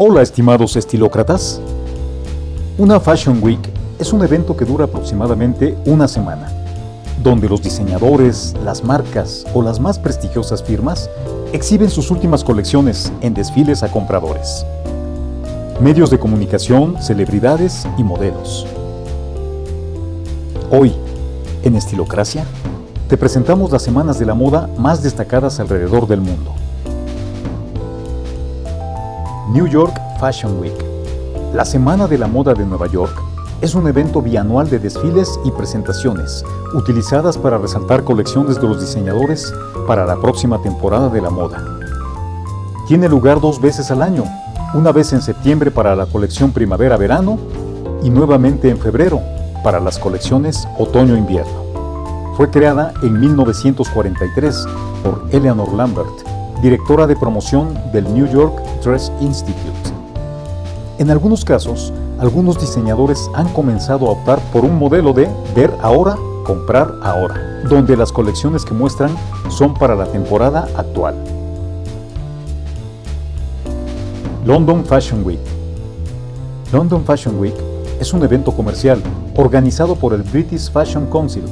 Hola estimados estilócratas. Una Fashion Week es un evento que dura aproximadamente una semana, donde los diseñadores, las marcas o las más prestigiosas firmas exhiben sus últimas colecciones en desfiles a compradores. Medios de comunicación, celebridades y modelos. Hoy, en Estilocracia, te presentamos las semanas de la moda más destacadas alrededor del mundo. New York Fashion Week. La Semana de la Moda de Nueva York es un evento bianual de desfiles y presentaciones utilizadas para resaltar colecciones de los diseñadores para la próxima temporada de la moda. Tiene lugar dos veces al año, una vez en septiembre para la colección primavera-verano y nuevamente en febrero para las colecciones otoño-invierno. Fue creada en 1943 por Eleanor Lambert directora de promoción del New York Dress Institute. En algunos casos, algunos diseñadores han comenzado a optar por un modelo de ver ahora, comprar ahora, donde las colecciones que muestran son para la temporada actual. London Fashion Week London Fashion Week es un evento comercial organizado por el British Fashion Council.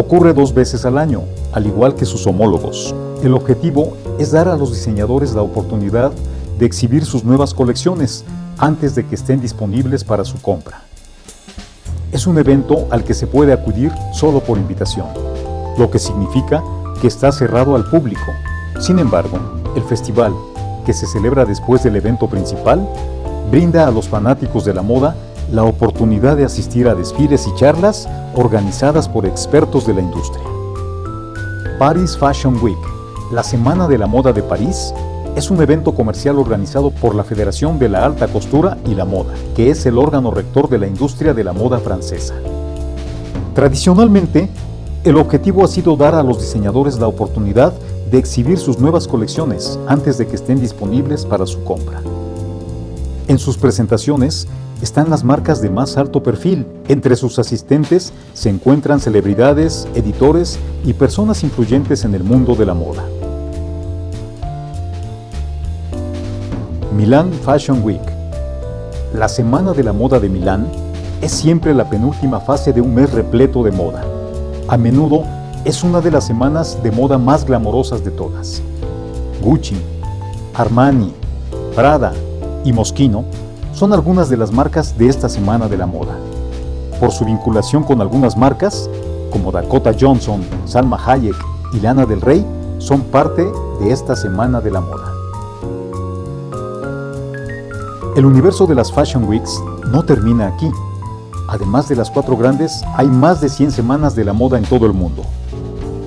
Ocurre dos veces al año, al igual que sus homólogos. El objetivo es dar a los diseñadores la oportunidad de exhibir sus nuevas colecciones antes de que estén disponibles para su compra. Es un evento al que se puede acudir solo por invitación, lo que significa que está cerrado al público. Sin embargo, el festival, que se celebra después del evento principal, brinda a los fanáticos de la moda la oportunidad de asistir a desfiles y charlas organizadas por expertos de la industria. Paris Fashion Week la Semana de la Moda de París es un evento comercial organizado por la Federación de la Alta Costura y la Moda, que es el órgano rector de la industria de la moda francesa. Tradicionalmente, el objetivo ha sido dar a los diseñadores la oportunidad de exhibir sus nuevas colecciones antes de que estén disponibles para su compra. En sus presentaciones, están las marcas de más alto perfil. Entre sus asistentes se encuentran celebridades, editores y personas influyentes en el mundo de la moda. Milan Fashion Week. La Semana de la Moda de Milán es siempre la penúltima fase de un mes repleto de moda. A menudo es una de las semanas de moda más glamorosas de todas. Gucci, Armani, Prada y Moschino son algunas de las marcas de esta Semana de la Moda. Por su vinculación con algunas marcas, como Dakota Johnson, Salma Hayek y Lana del Rey, son parte de esta Semana de la Moda. El universo de las Fashion Weeks no termina aquí. Además de las cuatro grandes, hay más de 100 semanas de la moda en todo el mundo.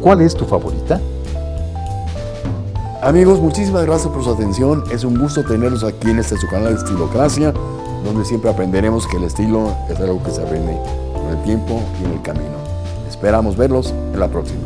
¿Cuál es tu favorita? Amigos, muchísimas gracias por su atención. Es un gusto tenerlos aquí en este su canal de Estilocracia, donde siempre aprenderemos que el estilo es algo que se aprende con el tiempo y en el camino. Esperamos verlos en la próxima.